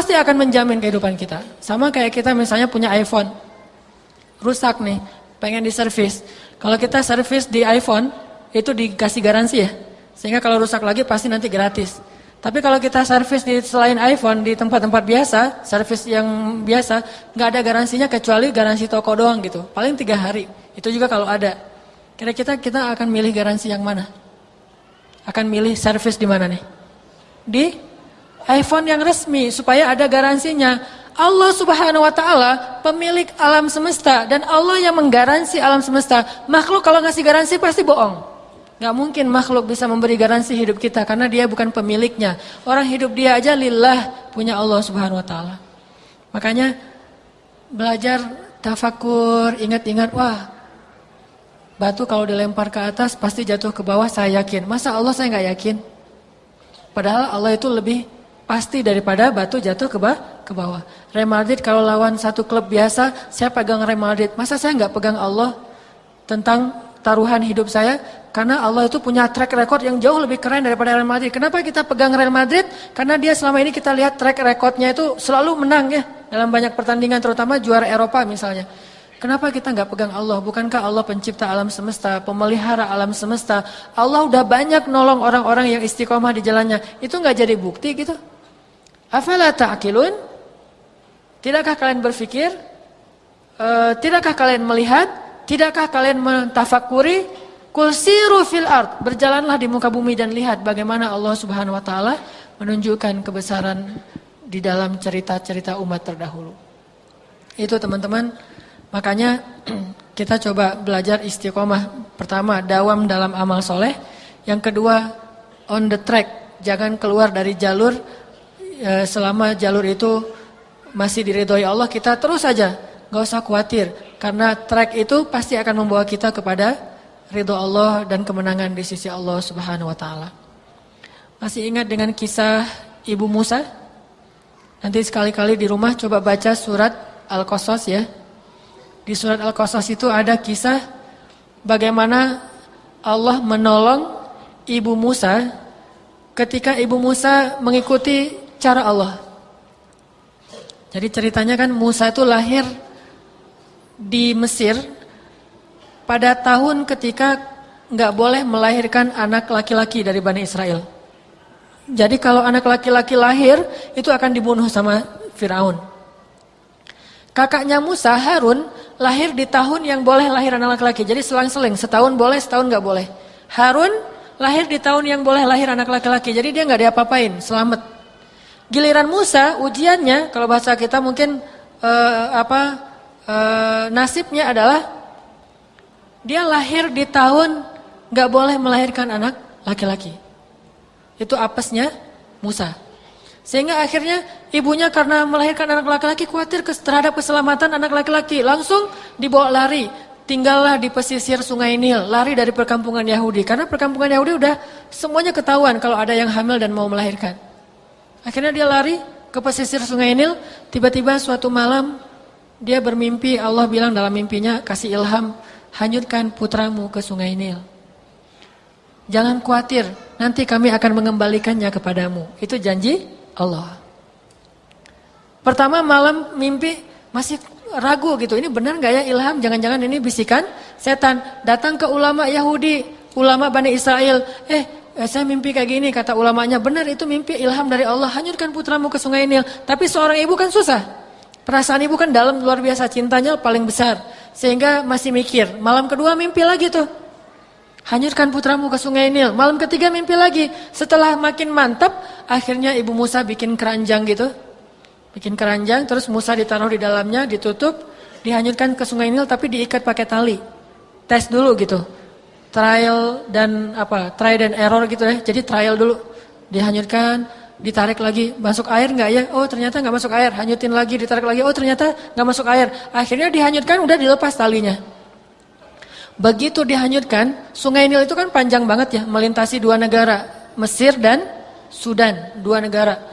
Pasti akan menjamin kehidupan kita. Sama kayak kita misalnya punya iPhone. Rusak nih, pengen diservis. Kalau kita servis di iPhone, itu dikasih garansi ya. Sehingga kalau rusak lagi pasti nanti gratis. Tapi kalau kita servis di selain iPhone di tempat-tempat biasa, servis yang biasa, nggak ada garansinya kecuali garansi toko doang gitu. Paling tiga hari. Itu juga kalau ada. Kira-kira kita akan milih garansi yang mana? Akan milih servis di mana nih? Di iPhone yang resmi supaya ada garansinya. Allah Subhanahu wa taala pemilik alam semesta dan Allah yang menggaransi alam semesta. Makhluk kalau ngasih garansi pasti bohong. Gak mungkin makhluk bisa memberi garansi hidup kita karena dia bukan pemiliknya. Orang hidup dia aja lillah punya Allah subhanahu wa ta'ala. Makanya belajar tafakur, ingat-ingat, wah batu kalau dilempar ke atas pasti jatuh ke bawah saya yakin. Masa Allah saya nggak yakin? Padahal Allah itu lebih pasti daripada batu jatuh ke, bawah, ke bawah. Real Madrid kalau lawan satu klub biasa, saya pegang Real Madrid. Masa saya nggak pegang Allah tentang taruhan hidup saya? Karena Allah itu punya track record yang jauh lebih keren daripada Real Madrid. Kenapa kita pegang Real Madrid? Karena dia selama ini kita lihat track recordnya itu selalu menang ya. Dalam banyak pertandingan terutama juara Eropa misalnya. Kenapa kita nggak pegang Allah? Bukankah Allah pencipta alam semesta, pemelihara alam semesta? Allah udah banyak nolong orang-orang yang istiqomah di jalannya. Itu nggak jadi bukti gitu? Afala ta'qilun? Tidakkah kalian berpikir? Uh, tidakkah kalian melihat? Tidakkah kalian mentafakuri? Kulsiru fil art, berjalanlah di muka bumi dan lihat bagaimana Allah Subhanahu wa taala menunjukkan kebesaran di dalam cerita-cerita umat terdahulu. Itu teman-teman, makanya kita coba belajar istiqomah. Pertama, dawam dalam amal soleh. Yang kedua, on the track, jangan keluar dari jalur e, selama jalur itu masih diridhoi Allah, kita terus saja, nggak usah khawatir. Karena track itu pasti akan membawa kita kepada ridho Allah dan kemenangan di sisi Allah Subhanahu wa taala. Masih ingat dengan kisah Ibu Musa? Nanti sekali-kali di rumah coba baca surat Al-Qasas ya. Di surat Al-Qasas itu ada kisah bagaimana Allah menolong Ibu Musa ketika Ibu Musa mengikuti cara Allah. Jadi ceritanya kan Musa itu lahir di Mesir pada tahun ketika nggak boleh melahirkan anak laki-laki dari Bani Israel. Jadi kalau anak laki-laki lahir itu akan dibunuh sama Firaun. Kakaknya Musa Harun lahir di tahun yang boleh lahir anak laki-laki. Jadi selang-seling, setahun boleh, setahun nggak boleh. Harun lahir di tahun yang boleh lahir anak laki-laki. Jadi dia nggak diapa-apain, selamat. Giliran Musa ujiannya kalau bahasa kita mungkin uh, apa uh, nasibnya adalah dia lahir di tahun gak boleh melahirkan anak laki-laki. Itu apesnya Musa. Sehingga akhirnya ibunya karena melahirkan anak laki-laki khawatir terhadap keselamatan anak laki-laki. Langsung dibawa lari. Tinggallah di pesisir sungai Nil, lari dari perkampungan Yahudi. Karena perkampungan Yahudi udah semuanya ketahuan kalau ada yang hamil dan mau melahirkan. Akhirnya dia lari ke pesisir sungai Nil. Tiba-tiba suatu malam dia bermimpi, Allah bilang dalam mimpinya kasih ilham hanyutkan putramu ke sungai Nil. Jangan khawatir, nanti kami akan mengembalikannya kepadamu. Itu janji Allah. Pertama malam mimpi masih ragu gitu. Ini benar nggak ya ilham? Jangan-jangan ini bisikan setan. Datang ke ulama Yahudi, ulama Bani Israel. Eh, eh, saya mimpi kayak gini kata ulamanya. Benar itu mimpi ilham dari Allah. Hanyutkan putramu ke sungai Nil. Tapi seorang ibu kan susah. Perasaan ibu kan dalam luar biasa cintanya paling besar. Sehingga masih mikir. Malam kedua mimpi lagi tuh. Hanyutkan putramu ke sungai Nil. Malam ketiga mimpi lagi. Setelah makin mantap, akhirnya ibu Musa bikin keranjang gitu. Bikin keranjang, terus Musa ditaruh di dalamnya, ditutup, dihanyutkan ke sungai Nil tapi diikat pakai tali. Tes dulu gitu. Trial dan apa? Try dan error gitu ya. Jadi trial dulu. Dihanyutkan, ditarik lagi masuk air nggak ya? Oh ternyata nggak masuk air. Hanyutin lagi, ditarik lagi. Oh ternyata nggak masuk air. Akhirnya dihanyutkan, udah dilepas talinya. Begitu dihanyutkan, Sungai Nil itu kan panjang banget ya, melintasi dua negara, Mesir dan Sudan, dua negara.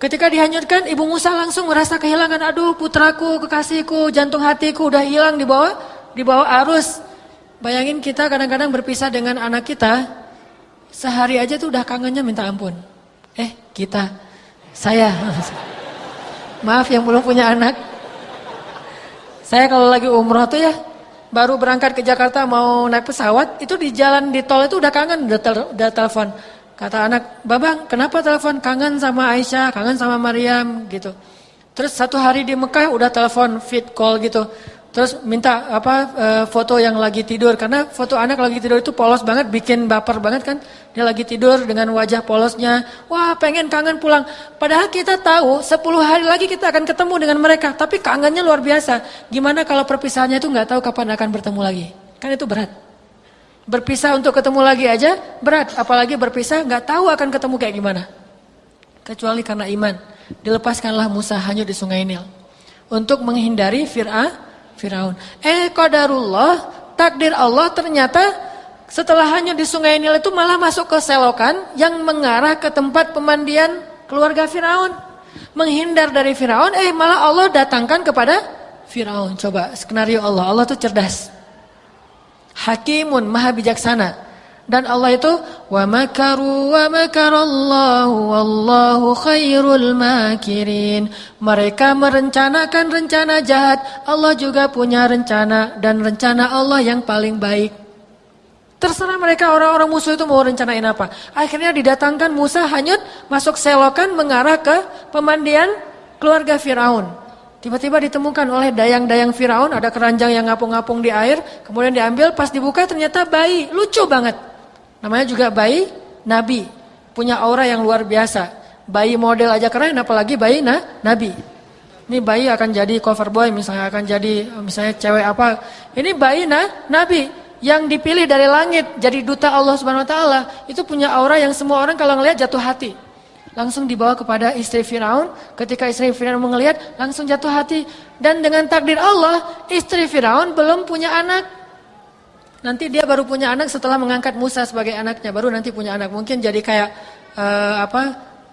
Ketika dihanyutkan, Ibu Musa langsung merasa kehilangan, aduh putraku, kekasihku, jantung hatiku udah hilang di bawah di bawah arus. Bayangin kita kadang-kadang berpisah dengan anak kita, sehari aja tuh udah kangennya minta ampun. Eh kita Saya. Maaf yang belum punya anak. Saya kalau lagi umroh tuh ya, baru berangkat ke Jakarta mau naik pesawat, itu di jalan di tol itu udah kangen, udah, tel, udah telepon. Kata anak, Babang kenapa telepon kangen sama Aisyah, kangen sama Maryam gitu. Terus satu hari di Mekah udah telepon fit call gitu. Terus minta apa e, foto yang lagi tidur karena foto anak lagi tidur itu polos banget, bikin baper banget kan. Dia lagi tidur dengan wajah polosnya. Wah, pengen kangen pulang. Padahal kita tahu 10 hari lagi kita akan ketemu dengan mereka, tapi kangennya luar biasa. Gimana kalau perpisahannya itu nggak tahu kapan akan bertemu lagi? Kan itu berat. Berpisah untuk ketemu lagi aja berat, apalagi berpisah nggak tahu akan ketemu kayak gimana. Kecuali karena iman. Dilepaskanlah Musa hanya di Sungai Nil untuk menghindari Fir'aun Firaun. Eh qadarullah, takdir Allah ternyata setelah hanya di sungai Nil itu malah masuk ke selokan yang mengarah ke tempat pemandian keluarga Firaun. Menghindar dari Firaun, eh malah Allah datangkan kepada Firaun. Coba skenario Allah, Allah itu cerdas. Hakimun, maha bijaksana. Dan Allah itu wa makaru wa makarallahu wallahu khairul makirin. Mereka merencanakan rencana jahat, Allah juga punya rencana dan rencana Allah yang paling baik. Terserah mereka orang-orang musuh itu mau rencanain apa. Akhirnya didatangkan Musa hanyut masuk selokan mengarah ke pemandian keluarga Firaun. Tiba-tiba ditemukan oleh dayang-dayang Firaun ada keranjang yang ngapung-ngapung di air, kemudian diambil pas dibuka ternyata bayi, lucu banget. Namanya juga bayi nabi, punya aura yang luar biasa. Bayi model aja keren apalagi bayi nah, nabi. Ini bayi akan jadi cover boy misalnya akan jadi misalnya cewek apa. Ini bayi nah, nabi yang dipilih dari langit jadi duta Allah Subhanahu wa taala. Itu punya aura yang semua orang kalau ngelihat jatuh hati. Langsung dibawa kepada istri Firaun. Ketika istri Firaun melihat langsung jatuh hati dan dengan takdir Allah, istri Firaun belum punya anak. Nanti dia baru punya anak setelah mengangkat Musa sebagai anaknya, baru nanti punya anak. Mungkin jadi kayak uh, apa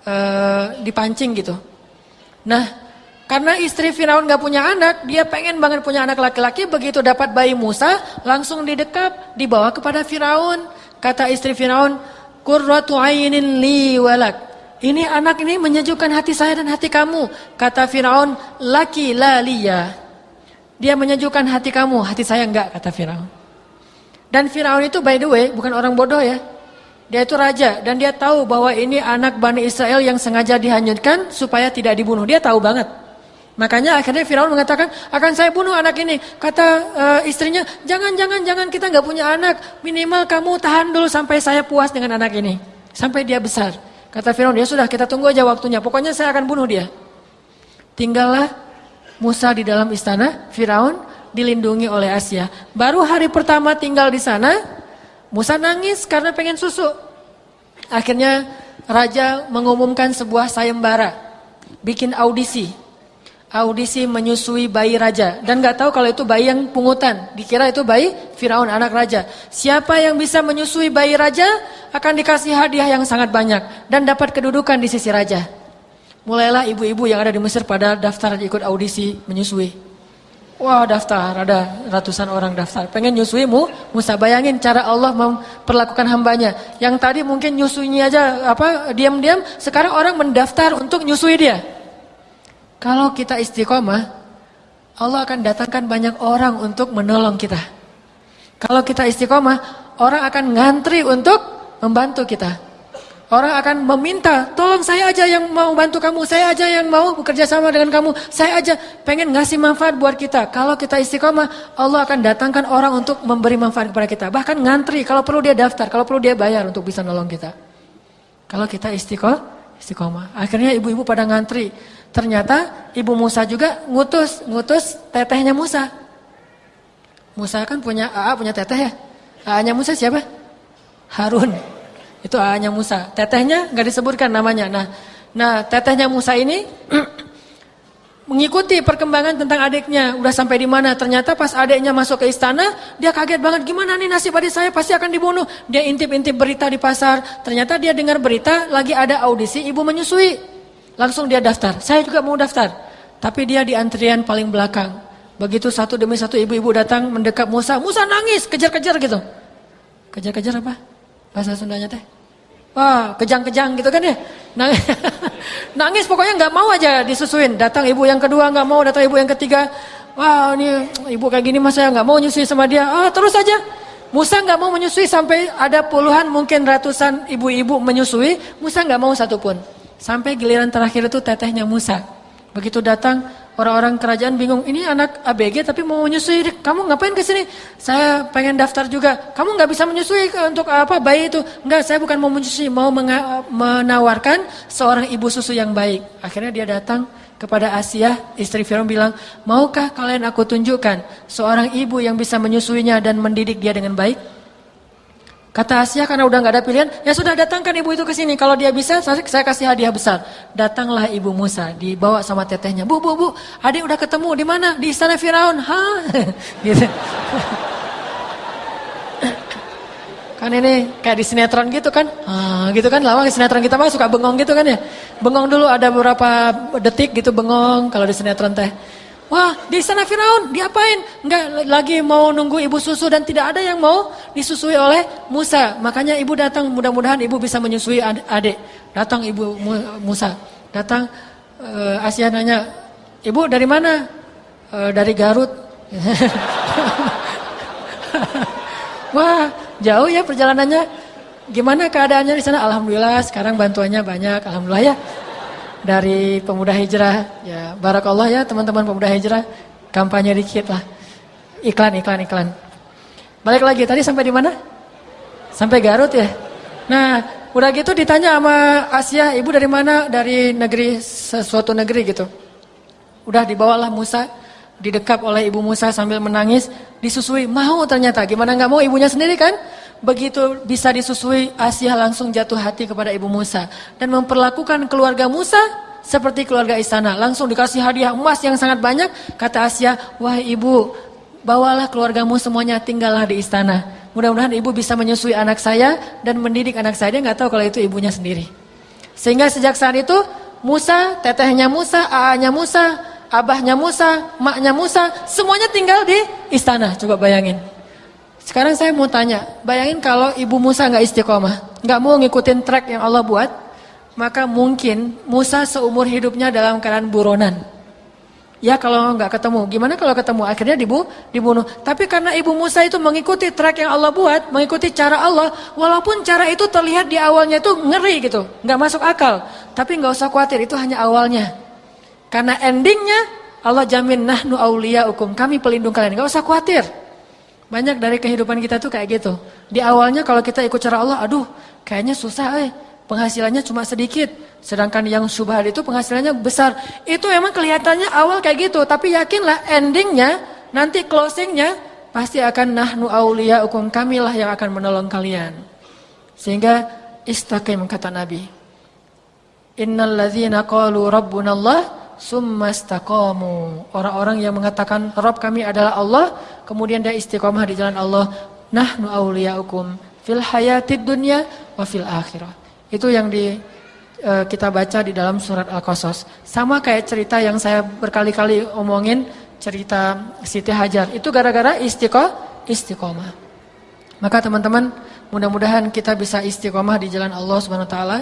uh, dipancing gitu. Nah, karena istri Firaun gak punya anak, dia pengen banget punya anak laki-laki. Begitu dapat bayi Musa, langsung didekap, dibawa kepada Firaun. Kata istri Firaun, Qurratu ainin li walak. Ini anak ini menyejukkan hati saya dan hati kamu. Kata Firaun, laki la liya. Dia menyejukkan hati kamu, hati saya enggak, kata Firaun. Dan Firaun itu by the way bukan orang bodoh ya. Dia itu raja dan dia tahu bahwa ini anak Bani Israel yang sengaja dihanyutkan supaya tidak dibunuh. Dia tahu banget. Makanya akhirnya Firaun mengatakan, akan saya bunuh anak ini. Kata uh, istrinya, jangan, jangan, jangan kita nggak punya anak. Minimal kamu tahan dulu sampai saya puas dengan anak ini. Sampai dia besar. Kata Firaun, ya sudah kita tunggu aja waktunya. Pokoknya saya akan bunuh dia. Tinggallah Musa di dalam istana Firaun dilindungi oleh Asia. Baru hari pertama tinggal di sana, Musa nangis karena pengen susu. Akhirnya raja mengumumkan sebuah sayembara, bikin audisi. Audisi menyusui bayi raja dan nggak tahu kalau itu bayi yang pungutan, dikira itu bayi Firaun anak raja. Siapa yang bisa menyusui bayi raja akan dikasih hadiah yang sangat banyak dan dapat kedudukan di sisi raja. Mulailah ibu-ibu yang ada di Mesir pada daftar ikut audisi menyusui. Wah daftar, ada ratusan orang daftar. Pengen nyusuimu, Musa bayangin cara Allah memperlakukan hambanya. Yang tadi mungkin nyusuinya aja apa diam-diam, sekarang orang mendaftar untuk nyusui dia. Kalau kita istiqomah, Allah akan datangkan banyak orang untuk menolong kita. Kalau kita istiqomah, orang akan ngantri untuk membantu kita. Orang akan meminta, tolong saya aja yang mau bantu kamu, saya aja yang mau bekerja sama dengan kamu, saya aja pengen ngasih manfaat buat kita. Kalau kita istiqomah, Allah akan datangkan orang untuk memberi manfaat kepada kita. Bahkan ngantri, kalau perlu dia daftar, kalau perlu dia bayar untuk bisa nolong kita. Kalau kita istiqomah, istiqomah. Akhirnya ibu-ibu pada ngantri. Ternyata ibu Musa juga ngutus, ngutus tetehnya Musa. Musa kan punya AA, punya teteh ya. AA-nya Musa siapa? Harun. Itu ayahnya Musa. Tetehnya nggak disebutkan namanya. Nah, nah tetehnya Musa ini mengikuti perkembangan tentang adiknya. Udah sampai di mana? Ternyata pas adiknya masuk ke istana, dia kaget banget. Gimana nih nasib adik saya? Pasti akan dibunuh. Dia intip-intip berita di pasar. Ternyata dia dengar berita lagi ada audisi ibu menyusui. Langsung dia daftar. Saya juga mau daftar. Tapi dia di antrian paling belakang. Begitu satu demi satu ibu-ibu datang mendekat Musa. Musa nangis, kejar-kejar gitu. Kejar-kejar apa? Bahasa Sundanya teh? Wah, kejang-kejang gitu kan ya. Nah, Nangis pokoknya nggak mau aja disusuin. Datang ibu yang kedua nggak mau, datang ibu yang ketiga. Wah ini ibu kayak gini mas saya nggak mau nyusui sama dia. Ah terus aja. Musa nggak mau menyusui sampai ada puluhan mungkin ratusan ibu-ibu menyusui. Musa nggak mau satupun. Sampai giliran terakhir itu tetehnya Musa. Begitu datang Orang-orang kerajaan bingung, ini anak ABG tapi mau menyusui, kamu ngapain ke sini? Saya pengen daftar juga. Kamu nggak bisa menyusui untuk apa bayi itu? Enggak, saya bukan mau menyusui, mau menawarkan seorang ibu susu yang baik. Akhirnya dia datang kepada Asia, istri Firaun bilang, maukah kalian aku tunjukkan seorang ibu yang bisa menyusuinya dan mendidik dia dengan baik? Kata Asia karena udah nggak ada pilihan, ya sudah datangkan ibu itu ke sini. Kalau dia bisa, saya, kasih hadiah besar. Datanglah ibu Musa, dibawa sama tetehnya. Bu, bu, bu, adik udah ketemu di mana? Di istana Firaun. Hah? gitu. kan ini kayak di sinetron gitu kan, ah, gitu kan lama sinetron kita mah suka bengong gitu kan ya, bengong dulu ada beberapa detik gitu bengong kalau di sinetron teh. Wah, di sana Firaun, diapain? Enggak lagi mau nunggu ibu susu dan tidak ada yang mau disusui oleh Musa. Makanya ibu datang, mudah-mudahan ibu bisa menyusui adik. Datang ibu Musa, datang uh, Asia nanya, ibu dari mana? Uh, dari Garut. Wah, jauh ya perjalanannya. Gimana keadaannya di sana? Alhamdulillah, sekarang bantuannya banyak. Alhamdulillah ya dari pemuda hijrah. Ya, barakallah ya teman-teman pemuda hijrah. Kampanye dikit lah. Iklan, iklan, iklan. Balik lagi, tadi sampai di mana? Sampai Garut ya? Nah, udah gitu ditanya sama Asia, ibu dari mana? Dari negeri, sesuatu negeri gitu. Udah dibawalah Musa, didekap oleh ibu Musa sambil menangis, disusui, mau ternyata. Gimana nggak mau ibunya sendiri kan? Begitu bisa disusui, Asia langsung jatuh hati kepada ibu Musa. Dan memperlakukan keluarga Musa seperti keluarga istana. Langsung dikasih hadiah emas yang sangat banyak. Kata Asia, wah ibu, bawalah keluargamu semuanya tinggallah di istana. Mudah-mudahan ibu bisa menyusui anak saya dan mendidik anak saya. Dia nggak tahu kalau itu ibunya sendiri. Sehingga sejak saat itu, Musa, tetehnya Musa, aanya Musa, abahnya Musa, maknya Musa, semuanya tinggal di istana. Coba bayangin. Sekarang saya mau tanya, bayangin kalau ibu Musa nggak istiqomah, nggak mau ngikutin track yang Allah buat, maka mungkin Musa seumur hidupnya dalam keadaan buronan. Ya kalau nggak ketemu, gimana kalau ketemu? Akhirnya dibu, dibunuh. Tapi karena ibu Musa itu mengikuti track yang Allah buat, mengikuti cara Allah, walaupun cara itu terlihat di awalnya itu ngeri gitu, nggak masuk akal. Tapi nggak usah khawatir, itu hanya awalnya. Karena endingnya Allah jamin nahnu aulia hukum, kami pelindung kalian, nggak usah khawatir. Banyak dari kehidupan kita tuh kayak gitu. Di awalnya kalau kita ikut cara Allah, aduh kayaknya susah eh. Penghasilannya cuma sedikit. Sedangkan yang subhat itu penghasilannya besar. Itu emang kelihatannya awal kayak gitu. Tapi yakinlah endingnya, nanti closingnya pasti akan nahnu aulia hukum kamilah yang akan menolong kalian. Sehingga istaqim kata Nabi. Innal ladzina qalu rabbunallah summastaqamu. Orang-orang yang mengatakan Rabb kami adalah Allah, kemudian dia istiqomah di jalan Allah. Nahnu auliyaukum fil hayatid dunya wa fil akhirah. Itu yang di uh, kita baca di dalam surat Al-Qasas. Sama kayak cerita yang saya berkali-kali omongin cerita Siti Hajar. Itu gara-gara istiqomah, istiqomah. Maka teman-teman, mudah-mudahan kita bisa istiqomah di jalan Allah Subhanahu wa taala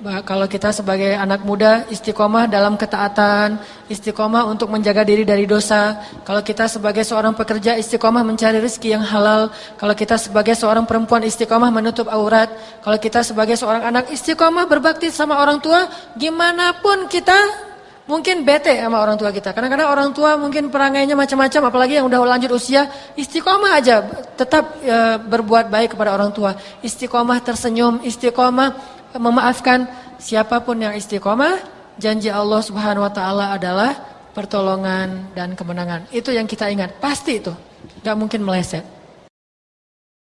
kalau kita sebagai anak muda istiqomah dalam ketaatan, istiqomah untuk menjaga diri dari dosa. Kalau kita sebagai seorang pekerja istiqomah mencari rezeki yang halal. Kalau kita sebagai seorang perempuan istiqomah menutup aurat. Kalau kita sebagai seorang anak istiqomah berbakti sama orang tua, gimana pun kita mungkin bete sama orang tua kita. Kadang-kadang orang tua mungkin perangainya macam-macam, apalagi yang udah lanjut usia, istiqomah aja, tetap e, berbuat baik kepada orang tua. Istiqomah tersenyum, istiqomah memaafkan siapa pun yang istiqomah, janji Allah Subhanahu wa taala adalah pertolongan dan kemenangan. Itu yang kita ingat, pasti itu. Gak mungkin meleset.